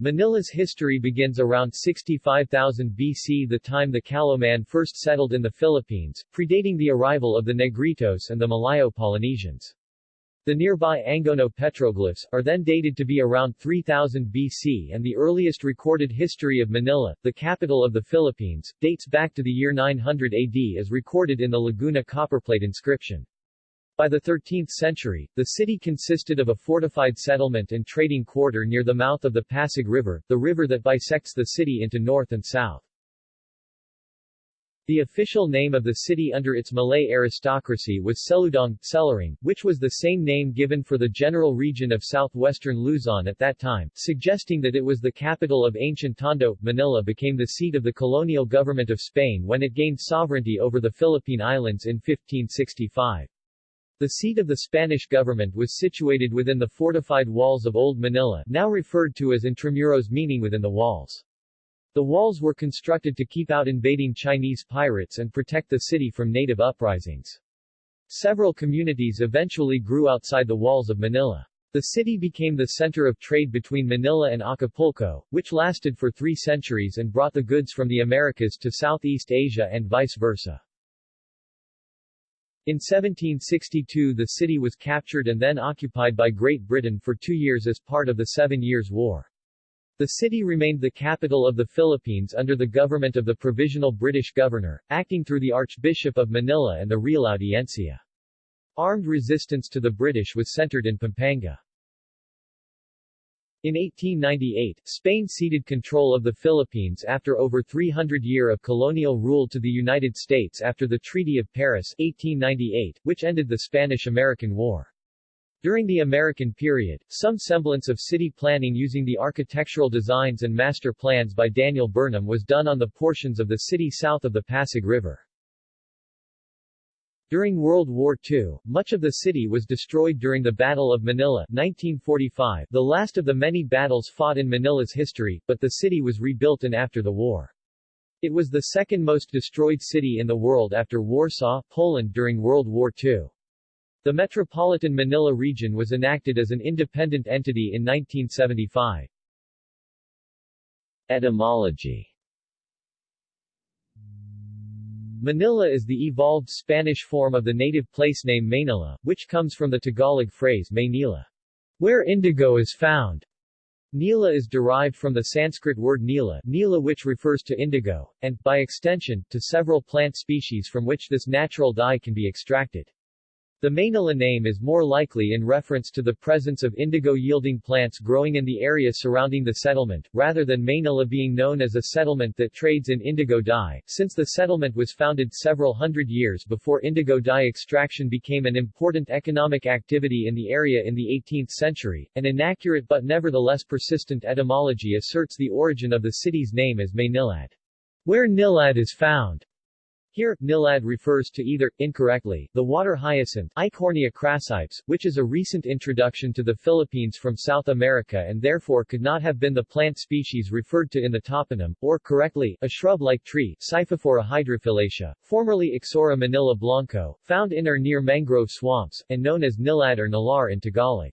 Manila's history begins around 65,000 BC the time the Callao Man first settled in the Philippines, predating the arrival of the Negritos and the Malayo-Polynesians. The nearby Angono petroglyphs, are then dated to be around 3000 BC and the earliest recorded history of Manila, the capital of the Philippines, dates back to the year 900 AD as recorded in the Laguna copperplate inscription. By the 13th century, the city consisted of a fortified settlement and trading quarter near the mouth of the Pasig River, the river that bisects the city into north and south. The official name of the city under its Malay aristocracy was Seludong, Selaring, which was the same name given for the general region of southwestern Luzon at that time, suggesting that it was the capital of ancient Tondo. Manila became the seat of the colonial government of Spain when it gained sovereignty over the Philippine Islands in 1565. The seat of the Spanish government was situated within the fortified walls of Old Manila, now referred to as Intramuros meaning within the walls. The walls were constructed to keep out invading Chinese pirates and protect the city from native uprisings. Several communities eventually grew outside the walls of Manila. The city became the center of trade between Manila and Acapulco, which lasted for three centuries and brought the goods from the Americas to Southeast Asia and vice versa. In 1762 the city was captured and then occupied by Great Britain for two years as part of the Seven Years' War. The city remained the capital of the Philippines under the government of the Provisional British Governor, acting through the Archbishop of Manila and the Real Audiencia. Armed resistance to the British was centered in Pampanga. In 1898, Spain ceded control of the Philippines after over 300 year of colonial rule to the United States after the Treaty of Paris 1898, which ended the Spanish-American War. During the American period, some semblance of city planning using the architectural designs and master plans by Daniel Burnham was done on the portions of the city south of the Pasig River. During World War II, much of the city was destroyed during the Battle of Manila 1945, the last of the many battles fought in Manila's history, but the city was rebuilt and after the war. It was the second most destroyed city in the world after Warsaw, Poland during World War II. The Metropolitan Manila region was enacted as an independent entity in 1975. Etymology Manila is the evolved Spanish form of the native place name Maynila, which comes from the Tagalog phrase Maynila, where indigo is found. Nila is derived from the Sanskrit word nila, nila which refers to indigo, and, by extension, to several plant species from which this natural dye can be extracted. The Maynila name is more likely in reference to the presence of indigo-yielding plants growing in the area surrounding the settlement, rather than Maynila being known as a settlement that trades in indigo dye, since the settlement was founded several hundred years before indigo dye extraction became an important economic activity in the area in the 18th century. An inaccurate but nevertheless persistent etymology asserts the origin of the city's name as Maynilad, where Nilad is found. Here, nilad refers to either, incorrectly, the water hyacinth Eichhornia crassipes, which is a recent introduction to the Philippines from South America and therefore could not have been the plant species referred to in the toponym, or, correctly, a shrub-like tree Scyphophora hydrophyllacea, formerly Ixora manila blanco, found in or near mangrove swamps, and known as nilad or nilar in Tagalog.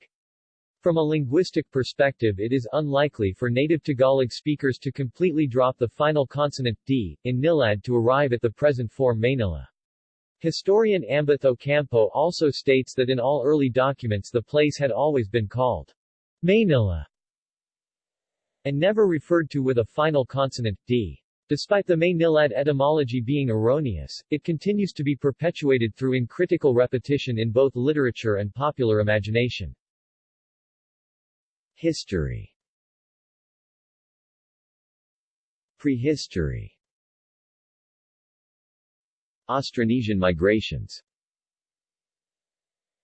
From a linguistic perspective it is unlikely for native Tagalog speakers to completely drop the final consonant, d, in nilad to arrive at the present form Maynila. Historian Ambeth Ocampo also states that in all early documents the place had always been called Maynila and never referred to with a final consonant, d. Despite the Maynilad etymology being erroneous, it continues to be perpetuated through uncritical repetition in both literature and popular imagination. History Prehistory Austronesian migrations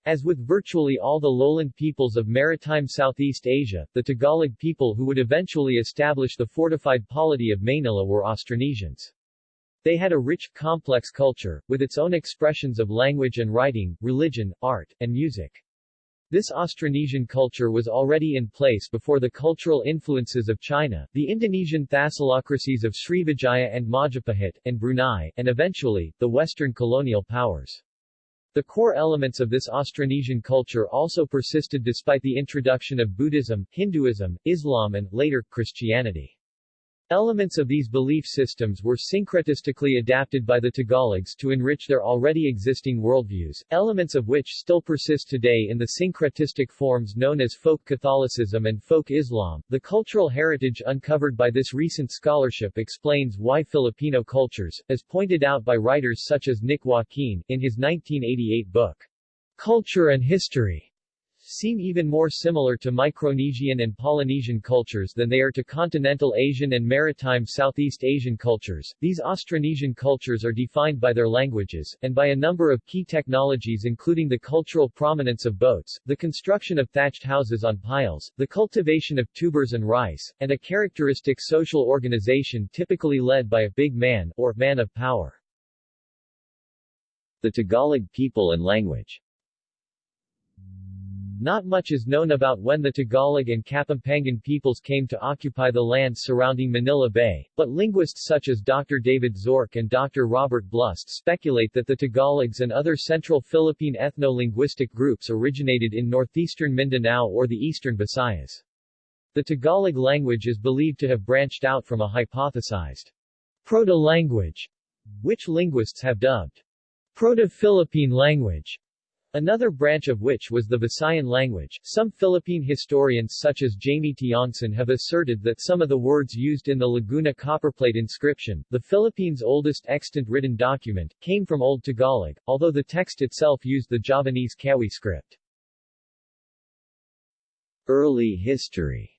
as with virtually all the lowland peoples of maritime Southeast Asia, the Tagalog people who would eventually establish the fortified polity of Maynila were Austronesians. They had a rich, complex culture, with its own expressions of language and writing, religion, art, and music. This Austronesian culture was already in place before the cultural influences of China, the Indonesian thalassocracies of Srivijaya and Majapahit, and Brunei, and eventually, the Western colonial powers. The core elements of this Austronesian culture also persisted despite the introduction of Buddhism, Hinduism, Islam and, later, Christianity. Elements of these belief systems were syncretistically adapted by the Tagalogs to enrich their already existing worldviews, elements of which still persist today in the syncretistic forms known as folk Catholicism and folk Islam. The cultural heritage uncovered by this recent scholarship explains why Filipino cultures, as pointed out by writers such as Nick Joaquin, in his 1988 book, Culture and History, seem even more similar to Micronesian and Polynesian cultures than they are to continental Asian and maritime Southeast Asian cultures. These Austronesian cultures are defined by their languages, and by a number of key technologies including the cultural prominence of boats, the construction of thatched houses on piles, the cultivation of tubers and rice, and a characteristic social organization typically led by a big man, or man of power. The Tagalog people and language not much is known about when the Tagalog and Kapampangan peoples came to occupy the lands surrounding Manila Bay, but linguists such as Dr. David Zorc and Dr. Robert Blust speculate that the Tagalogs and other central Philippine ethno-linguistic groups originated in northeastern Mindanao or the eastern Visayas. The Tagalog language is believed to have branched out from a hypothesized proto-language, which linguists have dubbed Proto-Philippine language. Another branch of which was the Visayan language. Some Philippine historians such as Jamie Tiongson have asserted that some of the words used in the Laguna copperplate inscription, the Philippines' oldest extant written document, came from Old Tagalog, although the text itself used the Javanese Kawi script. Early history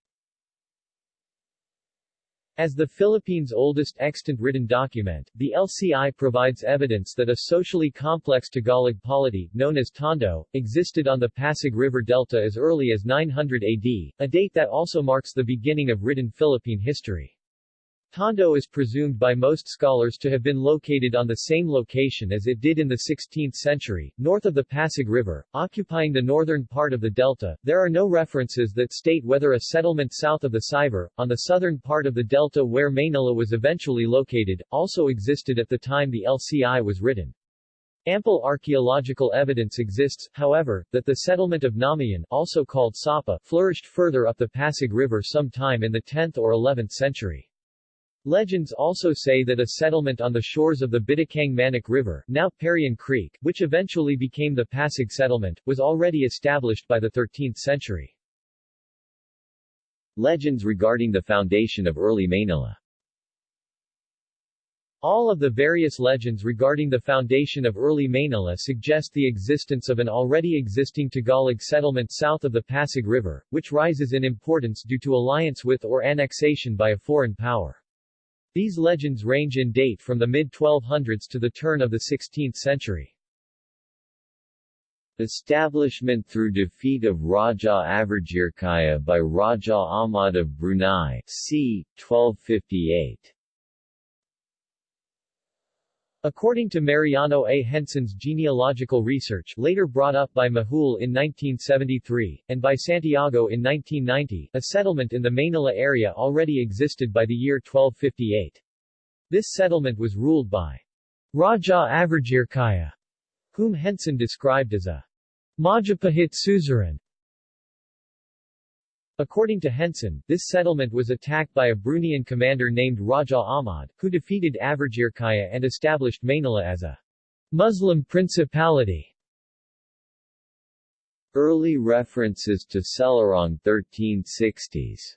as the Philippines' oldest extant written document, the LCI provides evidence that a socially complex Tagalog polity, known as Tondo, existed on the Pasig River Delta as early as 900 AD, a date that also marks the beginning of written Philippine history. Tondo is presumed by most scholars to have been located on the same location as it did in the 16th century, north of the Pasig River, occupying the northern part of the delta. There are no references that state whether a settlement south of the Siver, on the southern part of the delta where Maynila was eventually located, also existed at the time the LCI was written. Ample archaeological evidence exists, however, that the settlement of Namayan, also called Sapa, flourished further up the Pasig River sometime in the 10th or 11th century. Legends also say that a settlement on the shores of the Bitukang-Manok River, now Parian Creek, which eventually became the Pasig settlement, was already established by the 13th century. Legends regarding the foundation of early Manila all of the various legends regarding the foundation of early Manila suggest the existence of an already existing Tagalog settlement south of the Pasig River, which rises in importance due to alliance with or annexation by a foreign power. These legends range in date from the mid-1200s to the turn of the 16th century. Establishment through defeat of Raja Avirjirkaya by Raja Ahmad of Brunei, c. 1258 According to Mariano A. Henson's genealogical research later brought up by Majul in 1973, and by Santiago in 1990, a settlement in the Manila area already existed by the year 1258. This settlement was ruled by Raja Avirjirkaya, whom Henson described as a Majapahit suzerain, According to Henson, this settlement was attacked by a Bruneian commander named Raja Ahmad, who defeated Avirjirkaya and established Manila as a Muslim principality. Early references to Selarong 1360s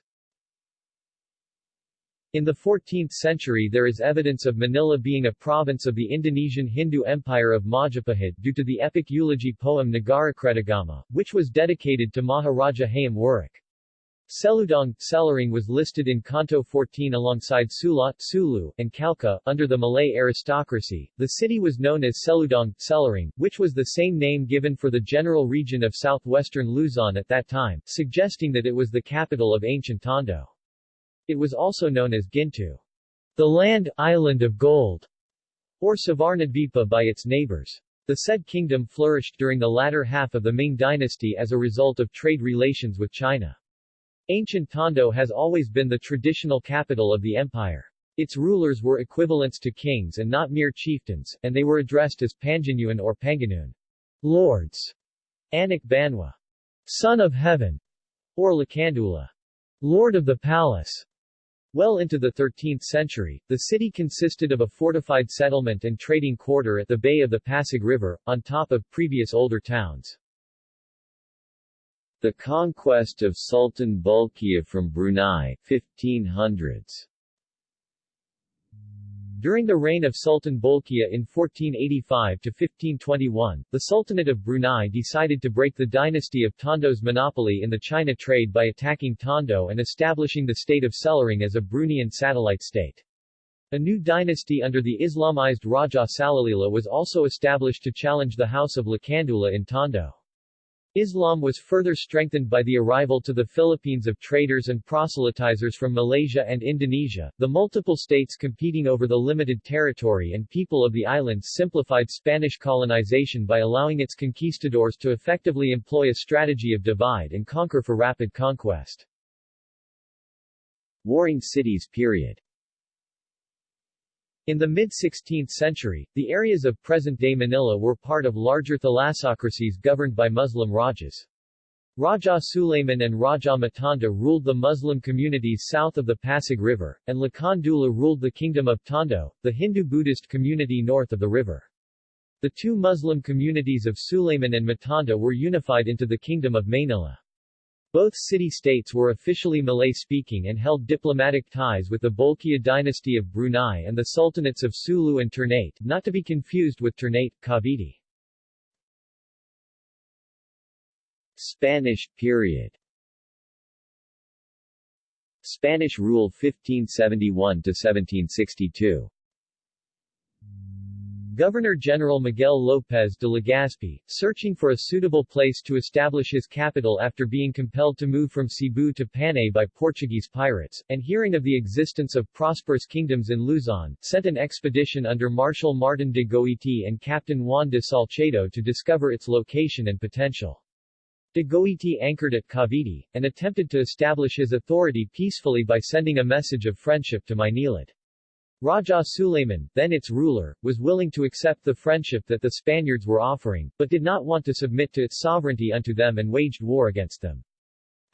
in the 14th century there is evidence of Manila being a province of the Indonesian Hindu Empire of Majapahit due to the epic eulogy poem Nagarakretagama, which was dedicated to Maharaja Hayam Wuruk. Seludong, Selaring was listed in Canto 14 alongside Sula, Sulu, and Calca. Under the Malay aristocracy, the city was known as Seludong, Selaring, which was the same name given for the general region of southwestern Luzon at that time, suggesting that it was the capital of ancient Tondo. It was also known as Gintu, the land, island of gold, or Suvarnadvipa by its neighbors. The said kingdom flourished during the latter half of the Ming dynasty as a result of trade relations with China. Ancient Tondo has always been the traditional capital of the empire. Its rulers were equivalents to kings and not mere chieftains, and they were addressed as Panganuan or Panganun. Lords, Anak Banwa, Son of Heaven, or Lakandula, Lord of the Palace. Well into the 13th century, the city consisted of a fortified settlement and trading quarter at the bay of the Pasig River, on top of previous older towns. The conquest of Sultan Bolkiah from Brunei, 1500s during the reign of Sultan Bolkiah in 1485-1521, the Sultanate of Brunei decided to break the dynasty of Tondo's monopoly in the China trade by attacking Tondo and establishing the state of Selarang as a Bruneian satellite state. A new dynasty under the Islamized Raja Salalila was also established to challenge the House of Lakandula in Tondo. Islam was further strengthened by the arrival to the Philippines of traders and proselytizers from Malaysia and Indonesia. The multiple states competing over the limited territory and people of the islands simplified Spanish colonization by allowing its conquistadors to effectively employ a strategy of divide and conquer for rapid conquest. Warring Cities period in the mid-16th century, the areas of present-day Manila were part of larger thalassocracies governed by Muslim Rajas. Raja Suleiman and Raja Matanda ruled the Muslim communities south of the Pasig River, and Lakandula ruled the Kingdom of Tondo, the Hindu-Buddhist community north of the river. The two Muslim communities of Suleiman and Matanda were unified into the Kingdom of Manila. Both city-states were officially Malay-speaking and held diplomatic ties with the Bolkiah dynasty of Brunei and the sultanates of Sulu and Ternate, not to be confused with Ternate, Cavite. Spanish period Spanish rule 1571-1762 Governor-General Miguel López de Legazpi, searching for a suitable place to establish his capital after being compelled to move from Cebu to Panay by Portuguese pirates, and hearing of the existence of prosperous kingdoms in Luzon, sent an expedition under Marshal Martin de Goiti and Captain Juan de Salcedo to discover its location and potential. De Goiti anchored at Cavite, and attempted to establish his authority peacefully by sending a message of friendship to Maynilad. Raja Suleiman, then its ruler, was willing to accept the friendship that the Spaniards were offering, but did not want to submit to its sovereignty unto them and waged war against them.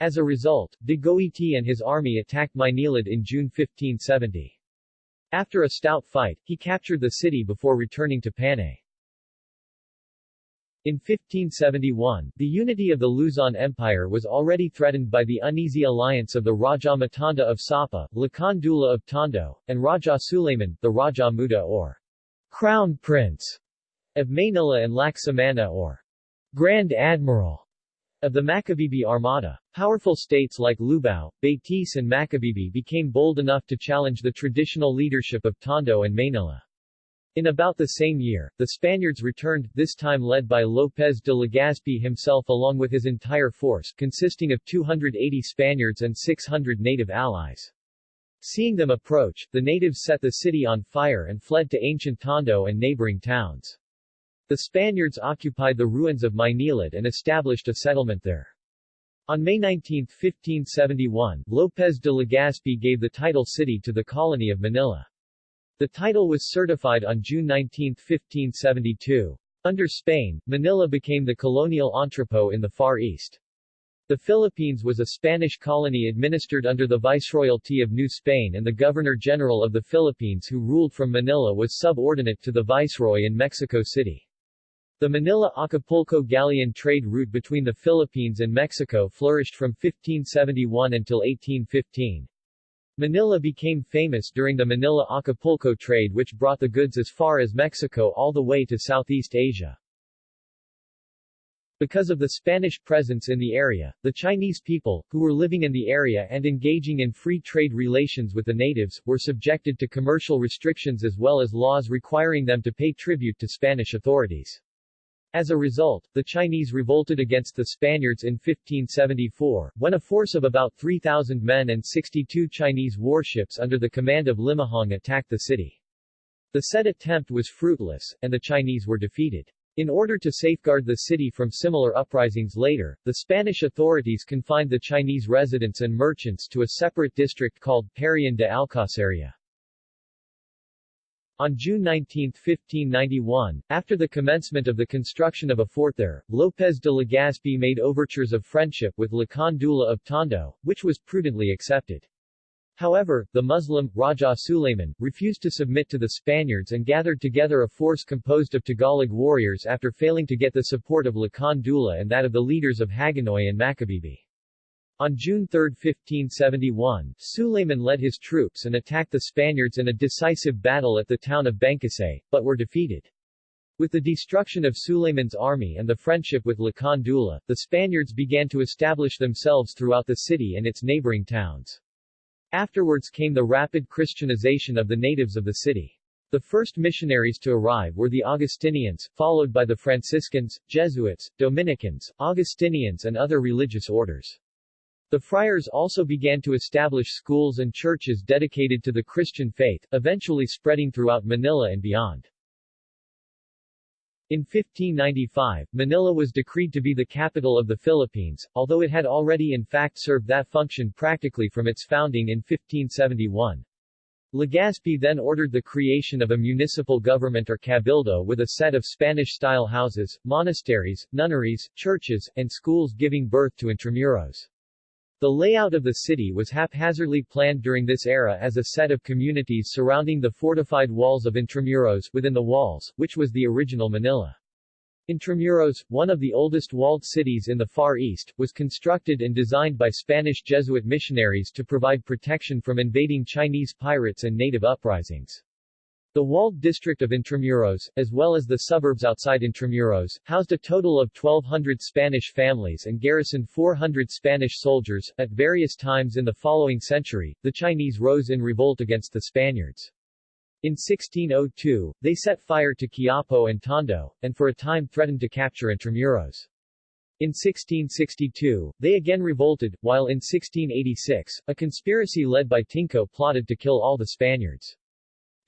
As a result, de Goiti and his army attacked Maynilad in June 1570. After a stout fight, he captured the city before returning to Panay. In 1571, the unity of the Luzon Empire was already threatened by the uneasy alliance of the Raja Matanda of Sapa, Lakan Dula of Tondo, and Raja Suleiman, the Raja Muda or Crown Prince of Manila and Laksamana or Grand Admiral of the Macabebe Armada. Powerful states like Lubao, Betis and Macabebe became bold enough to challenge the traditional leadership of Tondo and Manila. In about the same year, the Spaniards returned, this time led by López de Legazpi himself along with his entire force, consisting of 280 Spaniards and 600 native allies. Seeing them approach, the natives set the city on fire and fled to ancient Tondo and neighboring towns. The Spaniards occupied the ruins of Maynilad and established a settlement there. On May 19, 1571, López de Legazpi gave the title city to the colony of Manila. The title was certified on June 19, 1572. Under Spain, Manila became the colonial entrepot in the Far East. The Philippines was a Spanish colony administered under the Viceroyalty of New Spain and the Governor-General of the Philippines who ruled from Manila was subordinate to the Viceroy in Mexico City. The Manila-Acapulco galleon trade route between the Philippines and Mexico flourished from 1571 until 1815. Manila became famous during the Manila-Acapulco trade which brought the goods as far as Mexico all the way to Southeast Asia. Because of the Spanish presence in the area, the Chinese people, who were living in the area and engaging in free trade relations with the natives, were subjected to commercial restrictions as well as laws requiring them to pay tribute to Spanish authorities. As a result, the Chinese revolted against the Spaniards in 1574, when a force of about 3,000 men and 62 Chinese warships under the command of Limahong attacked the city. The said attempt was fruitless, and the Chinese were defeated. In order to safeguard the city from similar uprisings later, the Spanish authorities confined the Chinese residents and merchants to a separate district called Parian de Alcaceria. On June 19, 1591, after the commencement of the construction of a fort there, López de Legazpi made overtures of friendship with Lakan Dula of Tondo, which was prudently accepted. However, the Muslim, Raja Suleiman, refused to submit to the Spaniards and gathered together a force composed of Tagalog warriors after failing to get the support of Lakan Dula and that of the leaders of Hagonoy and Macabebe. On June 3, 1571, Suleiman led his troops and attacked the Spaniards in a decisive battle at the town of Bangkusay, but were defeated. With the destruction of Suleiman's army and the friendship with Lakan Dula, the Spaniards began to establish themselves throughout the city and its neighboring towns. Afterwards came the rapid Christianization of the natives of the city. The first missionaries to arrive were the Augustinians, followed by the Franciscans, Jesuits, Dominicans, Augustinians and other religious orders. The friars also began to establish schools and churches dedicated to the Christian faith, eventually spreading throughout Manila and beyond. In 1595, Manila was decreed to be the capital of the Philippines, although it had already in fact served that function practically from its founding in 1571. Legazpi then ordered the creation of a municipal government or cabildo with a set of Spanish-style houses, monasteries, nunneries, churches, and schools giving birth to intramuros. The layout of the city was haphazardly planned during this era as a set of communities surrounding the fortified walls of Intramuros within the walls, which was the original Manila. Intramuros, one of the oldest walled cities in the Far East, was constructed and designed by Spanish Jesuit missionaries to provide protection from invading Chinese pirates and native uprisings. The walled district of Intramuros, as well as the suburbs outside Intramuros, housed a total of 1,200 Spanish families and garrisoned 400 Spanish soldiers. At various times in the following century, the Chinese rose in revolt against the Spaniards. In 1602, they set fire to Quiapo and Tondo, and for a time threatened to capture Intramuros. In 1662, they again revolted, while in 1686, a conspiracy led by Tingco plotted to kill all the Spaniards.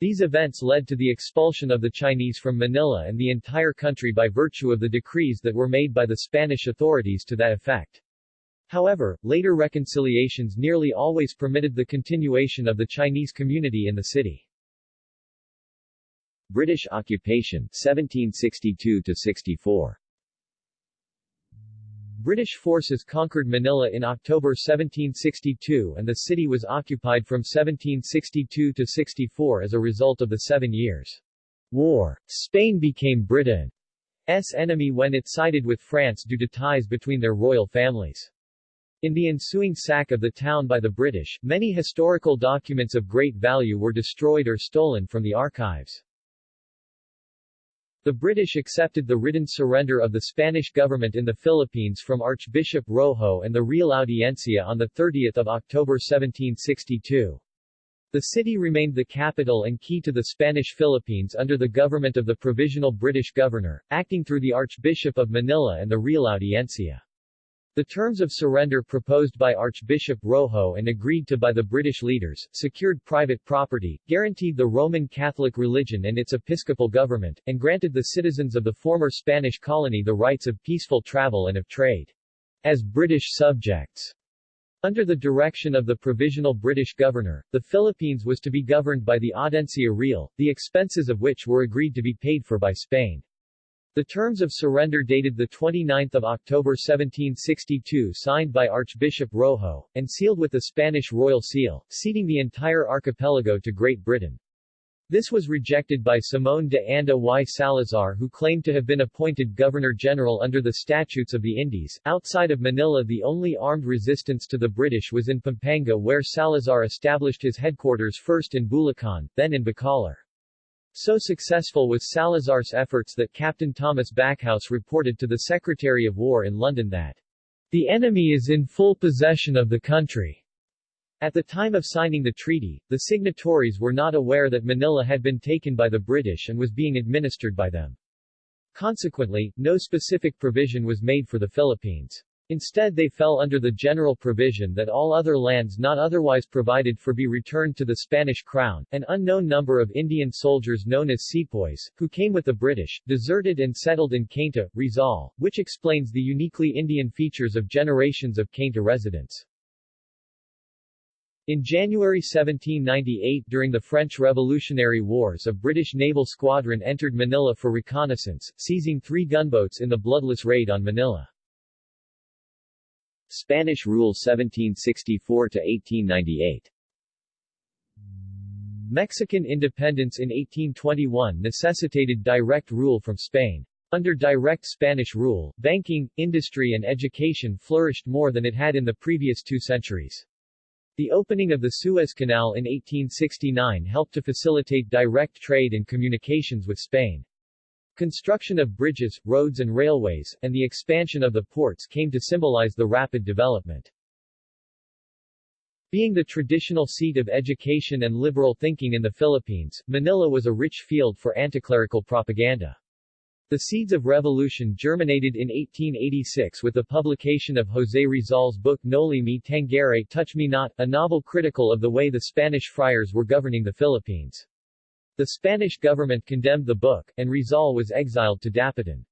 These events led to the expulsion of the Chinese from Manila and the entire country by virtue of the decrees that were made by the Spanish authorities to that effect. However, later reconciliations nearly always permitted the continuation of the Chinese community in the city. British occupation 1762-64 British forces conquered Manila in October 1762 and the city was occupied from 1762 to 64 as a result of the Seven Years' War. Spain became Britain's enemy when it sided with France due to ties between their royal families. In the ensuing sack of the town by the British, many historical documents of great value were destroyed or stolen from the archives. The British accepted the written surrender of the Spanish government in the Philippines from Archbishop Rojo and the Real Audiencia on 30 October 1762. The city remained the capital and key to the Spanish Philippines under the government of the Provisional British Governor, acting through the Archbishop of Manila and the Real Audiencia. The terms of surrender proposed by Archbishop Rojo and agreed to by the British leaders, secured private property, guaranteed the Roman Catholic religion and its episcopal government, and granted the citizens of the former Spanish colony the rights of peaceful travel and of trade. As British subjects, under the direction of the Provisional British Governor, the Philippines was to be governed by the Audiencia Real, the expenses of which were agreed to be paid for by Spain. The terms of surrender dated 29 October 1762 signed by Archbishop Rojo, and sealed with the Spanish royal seal, ceding the entire archipelago to Great Britain. This was rejected by Simón de Anda y Salazar who claimed to have been appointed Governor-General under the Statutes of the Indies. Outside of Manila the only armed resistance to the British was in Pampanga where Salazar established his headquarters first in Bulacan, then in Bacolor. So successful was Salazar's efforts that Captain Thomas Backhouse reported to the Secretary of War in London that the enemy is in full possession of the country. At the time of signing the treaty, the signatories were not aware that Manila had been taken by the British and was being administered by them. Consequently, no specific provision was made for the Philippines. Instead they fell under the general provision that all other lands not otherwise provided for be returned to the Spanish crown. An unknown number of Indian soldiers known as sepoys, who came with the British, deserted and settled in Cainta, Rizal, which explains the uniquely Indian features of generations of Cainta residents. In January 1798 during the French Revolutionary Wars a British naval squadron entered Manila for reconnaissance, seizing three gunboats in the bloodless raid on Manila. Spanish rule 1764-1898 Mexican independence in 1821 necessitated direct rule from Spain. Under direct Spanish rule, banking, industry and education flourished more than it had in the previous two centuries. The opening of the Suez Canal in 1869 helped to facilitate direct trade and communications with Spain. Construction of bridges, roads and railways, and the expansion of the ports came to symbolize the rapid development. Being the traditional seat of education and liberal thinking in the Philippines, Manila was a rich field for anticlerical propaganda. The seeds of revolution germinated in 1886 with the publication of José Rizal's book Noli Me Tangere Touch Me Not, a novel critical of the way the Spanish friars were governing the Philippines. The Spanish government condemned the book, and Rizal was exiled to Dapitan.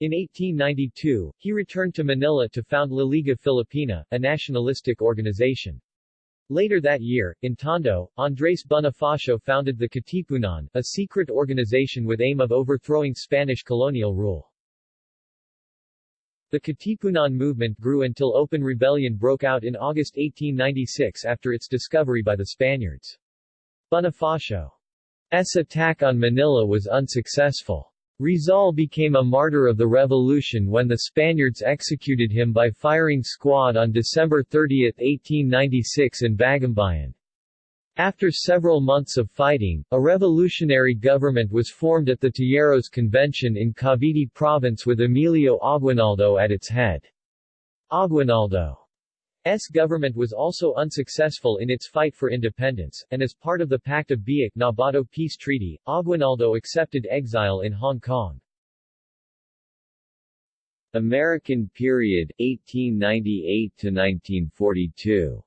In 1892, he returned to Manila to found La Liga Filipina, a nationalistic organization. Later that year, in Tondo, Andrés Bonifacio founded the Katipunan, a secret organization with aim of overthrowing Spanish colonial rule. The Katipunan movement grew until open rebellion broke out in August 1896 after its discovery by the Spaniards. Bonifacio's attack on Manila was unsuccessful. Rizal became a martyr of the revolution when the Spaniards executed him by firing squad on December 30, 1896 in Bagumbayan. After several months of fighting, a revolutionary government was formed at the Tejeros Convention in Cavite Province with Emilio Aguinaldo at its head. Aguinaldo S government was also unsuccessful in its fight for independence, and as part of the Pact of Biak Nabato Peace Treaty, Aguinaldo accepted exile in Hong Kong. American period 1898 to 1942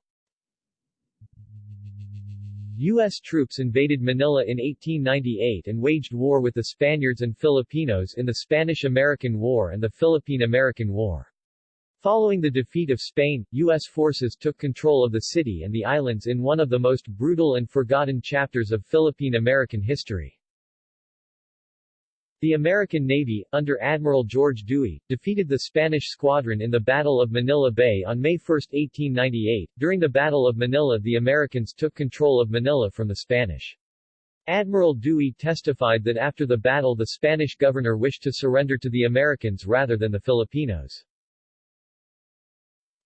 U.S. troops invaded Manila in 1898 and waged war with the Spaniards and Filipinos in the Spanish-American War and the Philippine-American War. Following the defeat of Spain, U.S. forces took control of the city and the islands in one of the most brutal and forgotten chapters of Philippine-American history. The American Navy, under Admiral George Dewey, defeated the Spanish squadron in the Battle of Manila Bay on May 1, 1898. During the Battle of Manila the Americans took control of Manila from the Spanish. Admiral Dewey testified that after the battle the Spanish governor wished to surrender to the Americans rather than the Filipinos.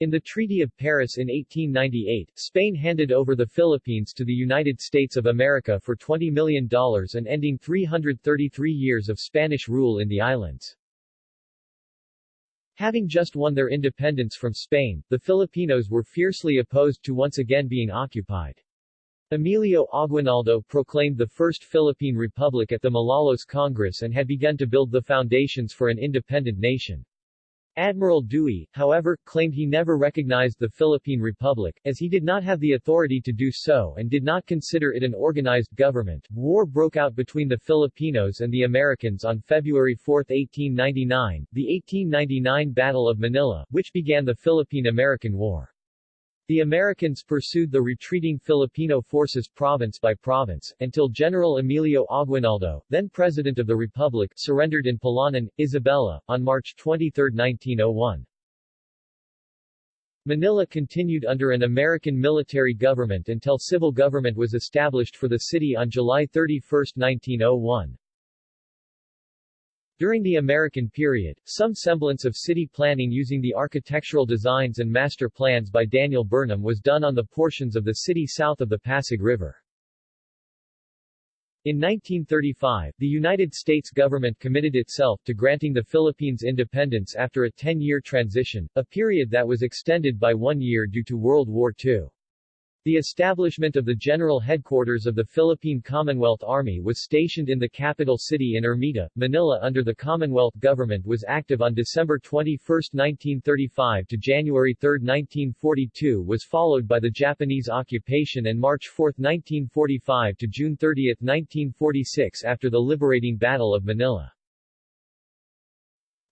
In the Treaty of Paris in 1898, Spain handed over the Philippines to the United States of America for $20 million and ending 333 years of Spanish rule in the islands. Having just won their independence from Spain, the Filipinos were fiercely opposed to once again being occupied. Emilio Aguinaldo proclaimed the First Philippine Republic at the Malolos Congress and had begun to build the foundations for an independent nation. Admiral Dewey, however, claimed he never recognized the Philippine Republic, as he did not have the authority to do so and did not consider it an organized government. War broke out between the Filipinos and the Americans on February 4, 1899, the 1899 Battle of Manila, which began the Philippine-American War. The Americans pursued the retreating Filipino forces province by province, until General Emilio Aguinaldo, then President of the Republic, surrendered in Palanan, Isabela, on March 23, 1901. Manila continued under an American military government until civil government was established for the city on July 31, 1901. During the American period, some semblance of city planning using the architectural designs and master plans by Daniel Burnham was done on the portions of the city south of the Pasig River. In 1935, the United States government committed itself to granting the Philippines independence after a 10-year transition, a period that was extended by one year due to World War II. The establishment of the general headquarters of the Philippine Commonwealth Army was stationed in the capital city in Ermita, Manila under the Commonwealth government was active on December 21, 1935 to January 3, 1942 was followed by the Japanese occupation and March 4, 1945 to June 30, 1946 after the liberating Battle of Manila.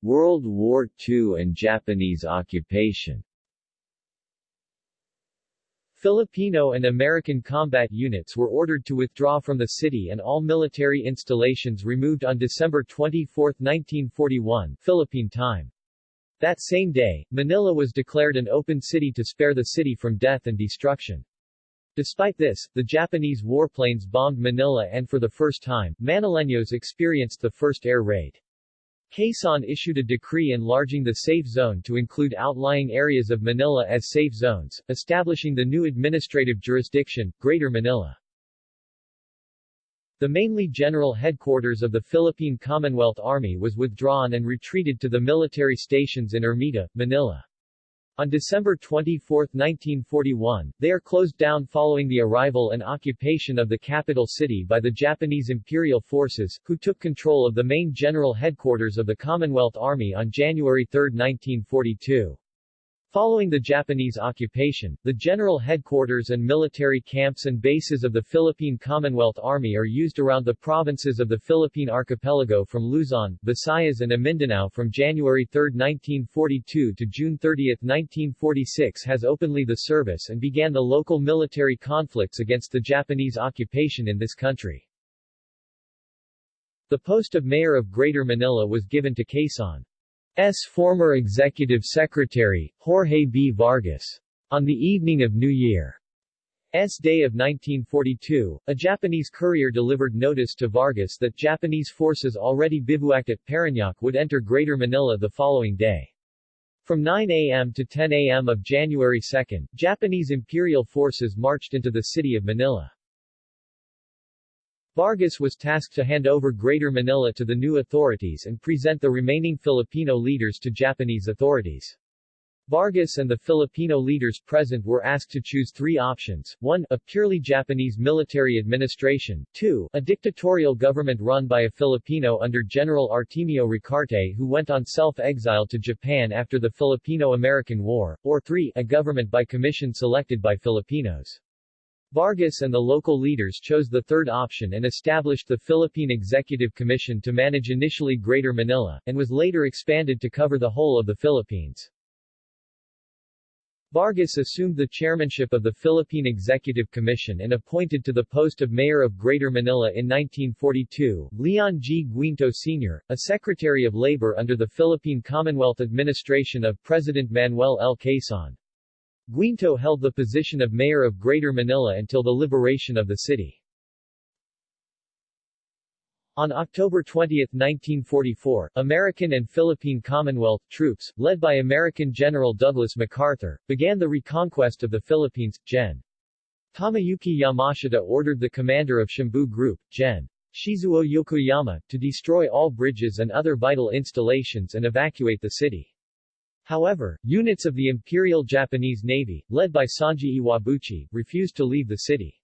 World War II and Japanese occupation Filipino and American combat units were ordered to withdraw from the city and all military installations removed on December 24, 1941, Philippine time. That same day, Manila was declared an open city to spare the city from death and destruction. Despite this, the Japanese warplanes bombed Manila and for the first time, Manileños experienced the first air raid. Quezon issued a decree enlarging the safe zone to include outlying areas of Manila as safe zones, establishing the new administrative jurisdiction, Greater Manila. The mainly general headquarters of the Philippine Commonwealth Army was withdrawn and retreated to the military stations in Ermita, Manila. On December 24, 1941, they are closed down following the arrival and occupation of the capital city by the Japanese Imperial Forces, who took control of the main general headquarters of the Commonwealth Army on January 3, 1942. Following the Japanese occupation, the general headquarters and military camps and bases of the Philippine Commonwealth Army are used around the provinces of the Philippine Archipelago from Luzon, Visayas and Mindanao from January 3, 1942 to June 30, 1946 has openly the service and began the local military conflicts against the Japanese occupation in this country. The post of mayor of Greater Manila was given to Quezon. S. former executive secretary, Jorge B. Vargas. On the evening of New Year's Day of 1942, a Japanese courier delivered notice to Vargas that Japanese forces already bivouacked at Parañaque would enter Greater Manila the following day. From 9 a.m. to 10 a.m. of January 2, Japanese imperial forces marched into the city of Manila. Vargas was tasked to hand over Greater Manila to the new authorities and present the remaining Filipino leaders to Japanese authorities. Vargas and the Filipino leaders present were asked to choose three options, 1. A purely Japanese military administration, 2. A dictatorial government run by a Filipino under General Artemio Ricarte who went on self-exile to Japan after the Filipino-American War, or 3. A government by commission selected by Filipinos. Vargas and the local leaders chose the third option and established the Philippine Executive Commission to manage initially Greater Manila, and was later expanded to cover the whole of the Philippines. Vargas assumed the chairmanship of the Philippine Executive Commission and appointed to the post of mayor of Greater Manila in 1942, Leon G. Guinto Sr., a Secretary of Labor under the Philippine Commonwealth administration of President Manuel L. Quezon. Guinto held the position of mayor of Greater Manila until the liberation of the city. On October 20, 1944, American and Philippine Commonwealth troops, led by American General Douglas MacArthur, began the reconquest of the Philippines. Gen. Tomoyuki Yamashita ordered the commander of Shimbu Group, Gen. Shizuo Yokoyama, to destroy all bridges and other vital installations and evacuate the city. However, units of the Imperial Japanese Navy, led by Sanji Iwabuchi, refused to leave the city.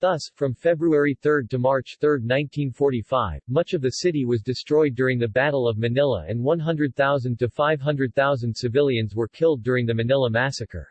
Thus, from February 3 to March 3, 1945, much of the city was destroyed during the Battle of Manila and 100,000 to 500,000 civilians were killed during the Manila Massacre.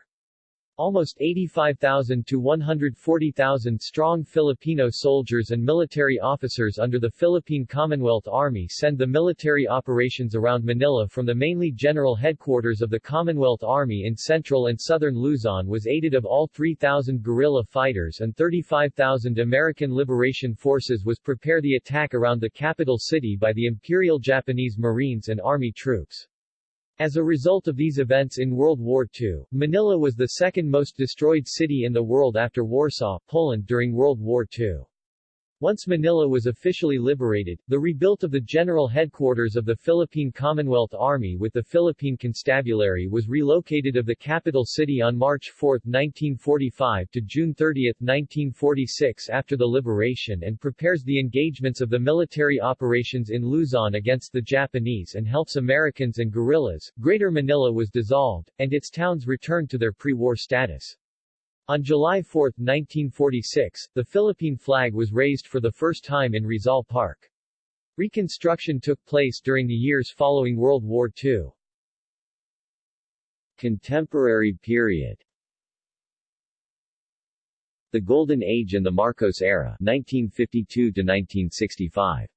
Almost 85,000 to 140,000 strong Filipino soldiers and military officers under the Philippine Commonwealth Army send the military operations around Manila from the mainly general headquarters of the Commonwealth Army in central and southern Luzon was aided of all 3,000 guerrilla fighters and 35,000 American Liberation Forces was prepare the attack around the capital city by the Imperial Japanese Marines and Army troops. As a result of these events in World War II, Manila was the second most destroyed city in the world after Warsaw, Poland during World War II. Once Manila was officially liberated, the rebuilt of the general headquarters of the Philippine Commonwealth Army with the Philippine Constabulary was relocated of the capital city on March 4, 1945 to June 30, 1946 after the liberation and prepares the engagements of the military operations in Luzon against the Japanese and helps Americans and guerrillas. Greater Manila was dissolved, and its towns returned to their pre-war status. On July 4, 1946, the Philippine flag was raised for the first time in Rizal Park. Reconstruction took place during the years following World War II. Contemporary period The Golden Age and the Marcos Era 1952 to 1965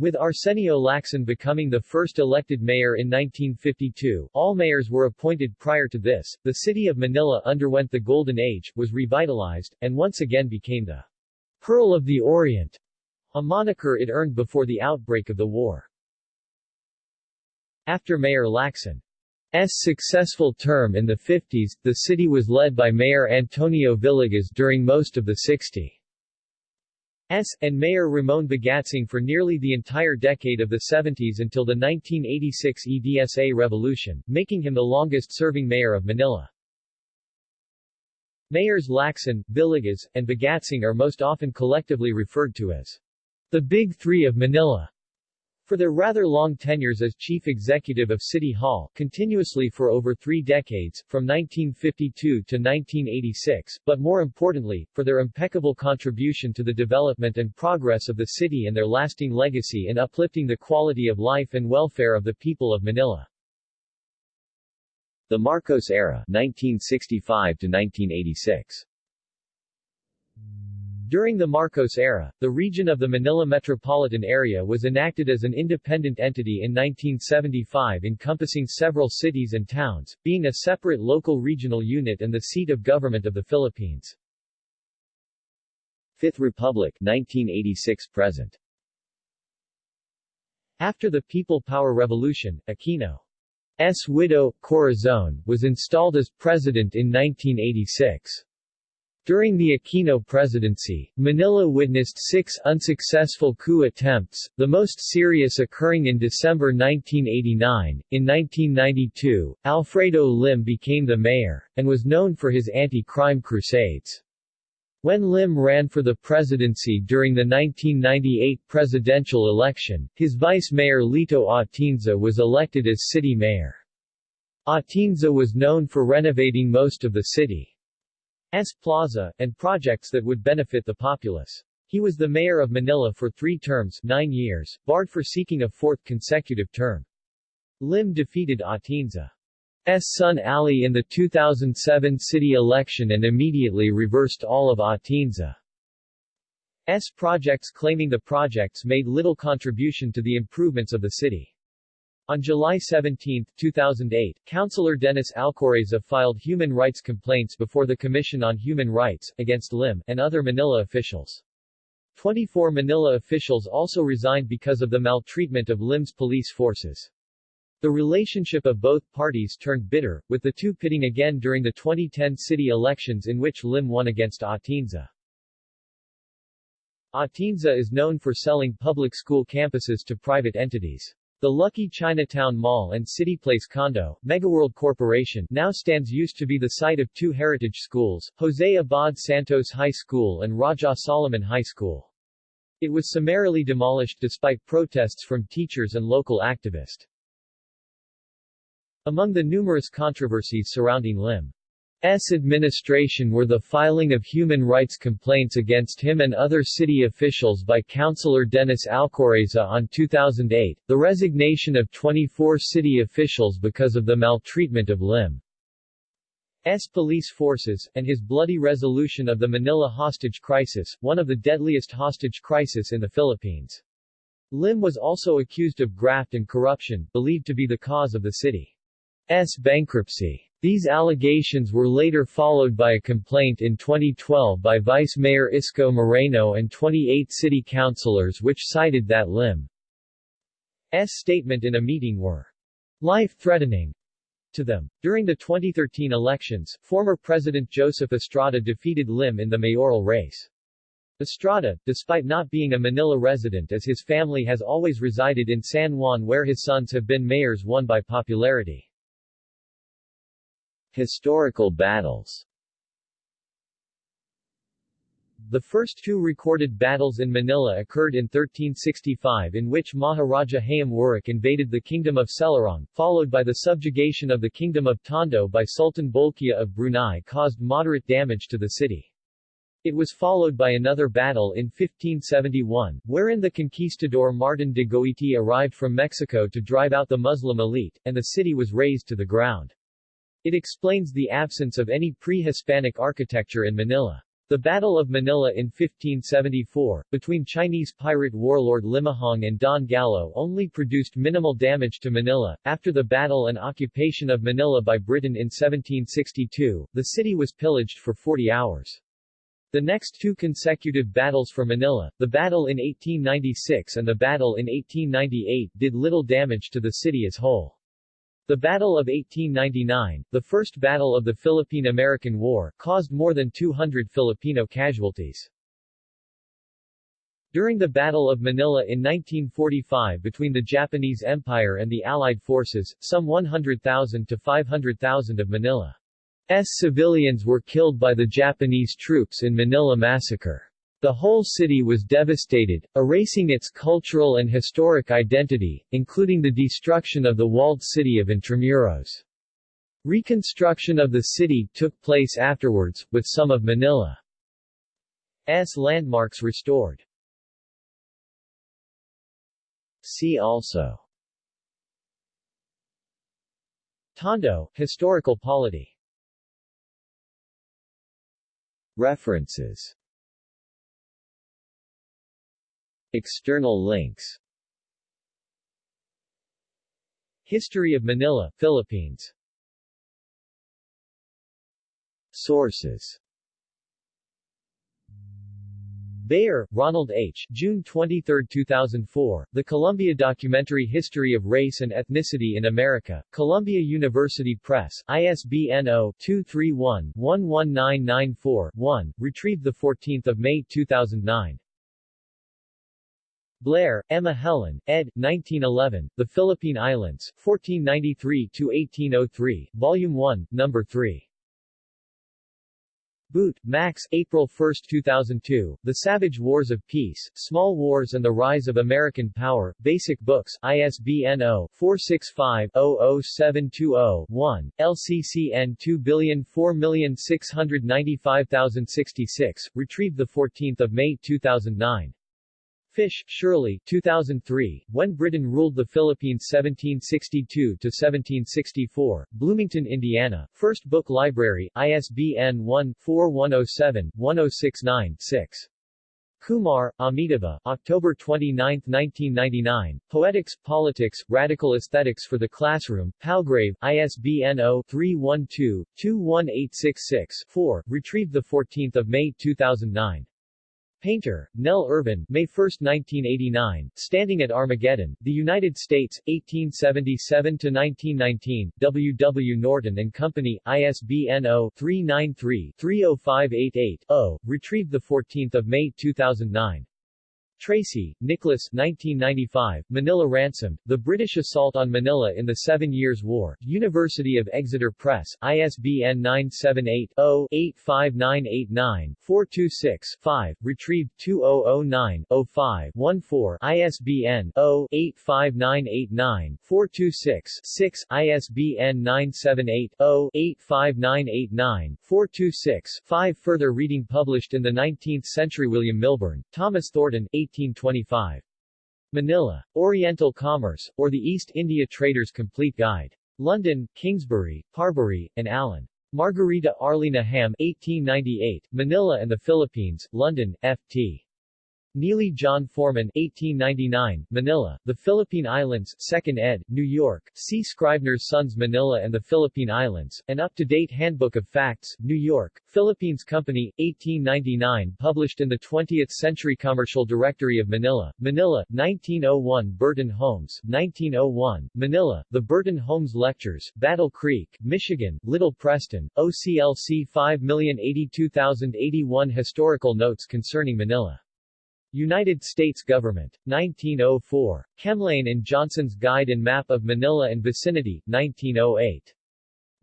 With Arsenio Lacson becoming the first elected mayor in 1952, all mayors were appointed prior to this, the city of Manila underwent the Golden Age, was revitalized, and once again became the Pearl of the Orient, a moniker it earned before the outbreak of the war. After Mayor Lacson S. successful term in the 50s, the city was led by Mayor Antonio Villegas during most of the 60s. S. and Mayor Ramon Bagatsing for nearly the entire decade of the 70s until the 1986 EDSA revolution, making him the longest-serving mayor of Manila. Mayors Lacson, Villegas, and Bagatsing are most often collectively referred to as the Big Three of Manila for their rather long tenures as chief executive of City Hall, continuously for over three decades, from 1952 to 1986, but more importantly, for their impeccable contribution to the development and progress of the city and their lasting legacy in uplifting the quality of life and welfare of the people of Manila. The Marcos era 1965 to 1986 during the Marcos era, the region of the Manila metropolitan area was enacted as an independent entity in 1975 encompassing several cities and towns, being a separate local regional unit and the seat of government of the Philippines. Fifth Republic 1986-present After the People Power Revolution, Aquino's widow, Corazon, was installed as president in 1986. During the Aquino presidency, Manila witnessed six unsuccessful coup attempts, the most serious occurring in December 1989. In 1992, Alfredo Lim became the mayor, and was known for his anti-crime crusades. When Lim ran for the presidency during the 1998 presidential election, his vice mayor Lito Atienza was elected as city mayor. Atienza was known for renovating most of the city. S. Plaza, and projects that would benefit the populace. He was the mayor of Manila for three terms nine years, barred for seeking a fourth consecutive term. Lim defeated Atienza's son Ali in the 2007 city election and immediately reversed all of Atienza's projects claiming the projects made little contribution to the improvements of the city. On July 17, 2008, Councilor Dennis Alcoreza filed human rights complaints before the Commission on Human Rights, against Lim, and other Manila officials. 24 Manila officials also resigned because of the maltreatment of Lim's police forces. The relationship of both parties turned bitter, with the two pitting again during the 2010 city elections in which Lim won against Atienza. Atienza is known for selling public school campuses to private entities. The Lucky Chinatown Mall and CityPlace Condo, Megaworld Corporation, now stands used to be the site of two heritage schools, Jose Abad Santos High School and Raja Soliman High School. It was summarily demolished despite protests from teachers and local activists. Among the numerous controversies surrounding Lim S. administration were the filing of human rights complaints against him and other city officials by Councilor Dennis Alcoreza on 2008, the resignation of 24 city officials because of the maltreatment of Lim. S. police forces, and his bloody resolution of the Manila hostage crisis, one of the deadliest hostage crisis in the Philippines. Lim was also accused of graft and corruption, believed to be the cause of the city's bankruptcy. These allegations were later followed by a complaint in 2012 by Vice Mayor Isko Moreno and 28 city councilors which cited that Lim's statement in a meeting were life-threatening to them. During the 2013 elections, former President Joseph Estrada defeated Lim in the mayoral race. Estrada, despite not being a Manila resident as his family has always resided in San Juan where his sons have been mayors won by popularity. Historical battles The first two recorded battles in Manila occurred in 1365 in which Maharaja Hayam Wuruk invaded the Kingdom of Selurong, followed by the subjugation of the Kingdom of Tondo by Sultan Bolkiah of Brunei caused moderate damage to the city. It was followed by another battle in 1571, wherein the conquistador Martin de Goiti arrived from Mexico to drive out the Muslim elite, and the city was razed to the ground. It explains the absence of any pre-Hispanic architecture in Manila. The Battle of Manila in 1574, between Chinese pirate warlord Limahong and Don Gallo only produced minimal damage to Manila. After the battle and occupation of Manila by Britain in 1762, the city was pillaged for 40 hours. The next two consecutive battles for Manila, the battle in 1896 and the battle in 1898 did little damage to the city as whole. The Battle of 1899, the first battle of the Philippine-American War, caused more than 200 Filipino casualties. During the Battle of Manila in 1945 between the Japanese Empire and the Allied forces, some 100,000 to 500,000 of Manila's civilians were killed by the Japanese troops in Manila Massacre. The whole city was devastated, erasing its cultural and historic identity, including the destruction of the walled city of Intramuros. Reconstruction of the city took place afterwards, with some of Manila's landmarks restored. See also Tondo, historical polity References External links. History of Manila, Philippines. Sources. Bayor, Ronald H. June 23, 2004, The Columbia Documentary History of Race and Ethnicity in America, Columbia University Press, ISBN 0-231-11994-1, retrieved 14 May 2009. Blair, Emma Helen, ed. 1911, The Philippine Islands, 1493-1803, Volume 1, No. 3. Boot, Max, April 1, 2002, The Savage Wars of Peace, Small Wars and the Rise of American Power, Basic Books, ISBN 0-465-00720-1, LCCN 2004695066, retrieved 14 May 2009. Fish, Shirley 2003, When Britain Ruled the Philippines 1762-1764, Bloomington, Indiana, First Book Library, ISBN 1-4107-1069-6. Kumar, Amitava, October 29, 1999, Poetics, Politics, Radical Aesthetics for the Classroom, Palgrave, ISBN 0-312-21866-4, retrieved 14 May 2009. Painter, Nell Irvin, May 1, 1989, Standing at Armageddon, The United States, 1877-1919, W. W. Norton and Company, ISBN 0-393-30588-0, retrieved 14 May 2009. Tracy, Nicholas 1995, Manila Ransomed, The British Assault on Manila in the Seven Years' War, University of Exeter Press, ISBN 978-0-85989-426-5, retrieved 2009-05-14, ISBN 0-85989-426-6, ISBN 978-0-85989-426-5 Further reading published in the 19th century William Milburn, Thomas Thornton, 1825. Manila. Oriental Commerce, or the East India Trader's Complete Guide. London, Kingsbury, Parbury, and Allen. Margherita Arlina Hamm 1898, Manila and the Philippines, London, F.T. Neely John Foreman 1899, Manila, The Philippine Islands, 2nd ed., New York, C. Scribner's Sons Manila and the Philippine Islands, An Up-to-Date Handbook of Facts, New York, Philippines Company, 1899 Published in the 20th Century Commercial Directory of Manila, Manila, 1901 Burton Holmes, 1901, Manila, The Burton Holmes Lectures, Battle Creek, Michigan, Little Preston, OCLC 5082081 Historical Notes Concerning Manila United States Government. 1904. Kemlein and Johnson's Guide and Map of Manila and Vicinity, 1908.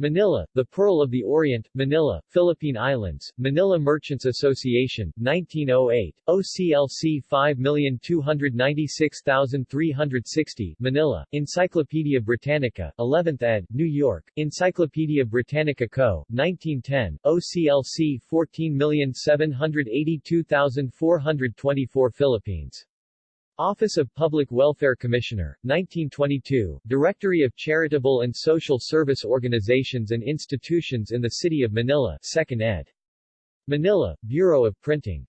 Manila, the Pearl of the Orient, Manila, Philippine Islands, Manila Merchants Association, 1908, OCLC 5296360, Manila, Encyclopedia Britannica, 11th ed., New York, Encyclopedia Britannica Co., 1910, OCLC 14782424 Philippines. Office of Public Welfare Commissioner, 1922, Directory of Charitable and Social Service Organizations and Institutions in the City of Manila, 2nd ed. Manila, Bureau of Printing